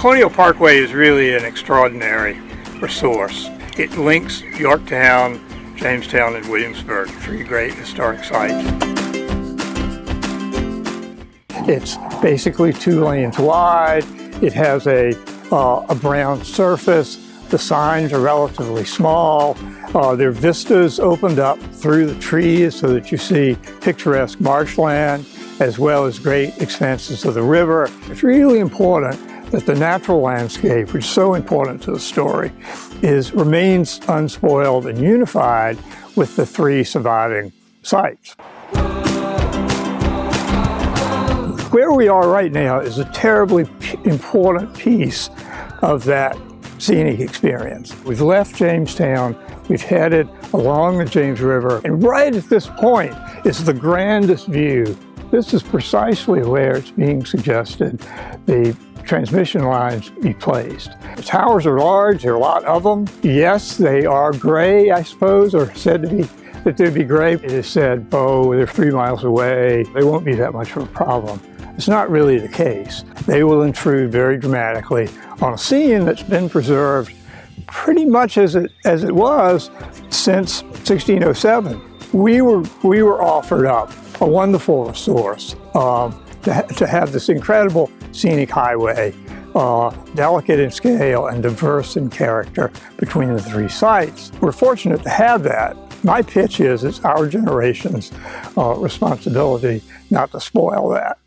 Colonial Parkway is really an extraordinary resource. It links Yorktown, Jamestown, and Williamsburg, three great historic sites. It's basically two lanes wide. It has a, uh, a brown surface. The signs are relatively small. Uh, there are vistas opened up through the trees so that you see picturesque marshland as well as great expanses of the river. It's really important that the natural landscape, which is so important to the story, is remains unspoiled and unified with the three surviving sites. Where we are right now is a terribly important piece of that scenic experience. We've left Jamestown, we've headed along the James River, and right at this point is the grandest view. This is precisely where it's being suggested the transmission lines be placed. The towers are large, there are a lot of them. Yes, they are gray, I suppose, or said to be that they'd be gray. It is said, oh, they're three miles away, they won't be that much of a problem. It's not really the case. They will intrude very dramatically on a scene that's been preserved pretty much as it, as it was since 1607. We were, we were offered up a wonderful resource um, to, to have this incredible scenic highway, uh, delicate in scale and diverse in character between the three sites. We're fortunate to have that. My pitch is it's our generation's uh, responsibility not to spoil that.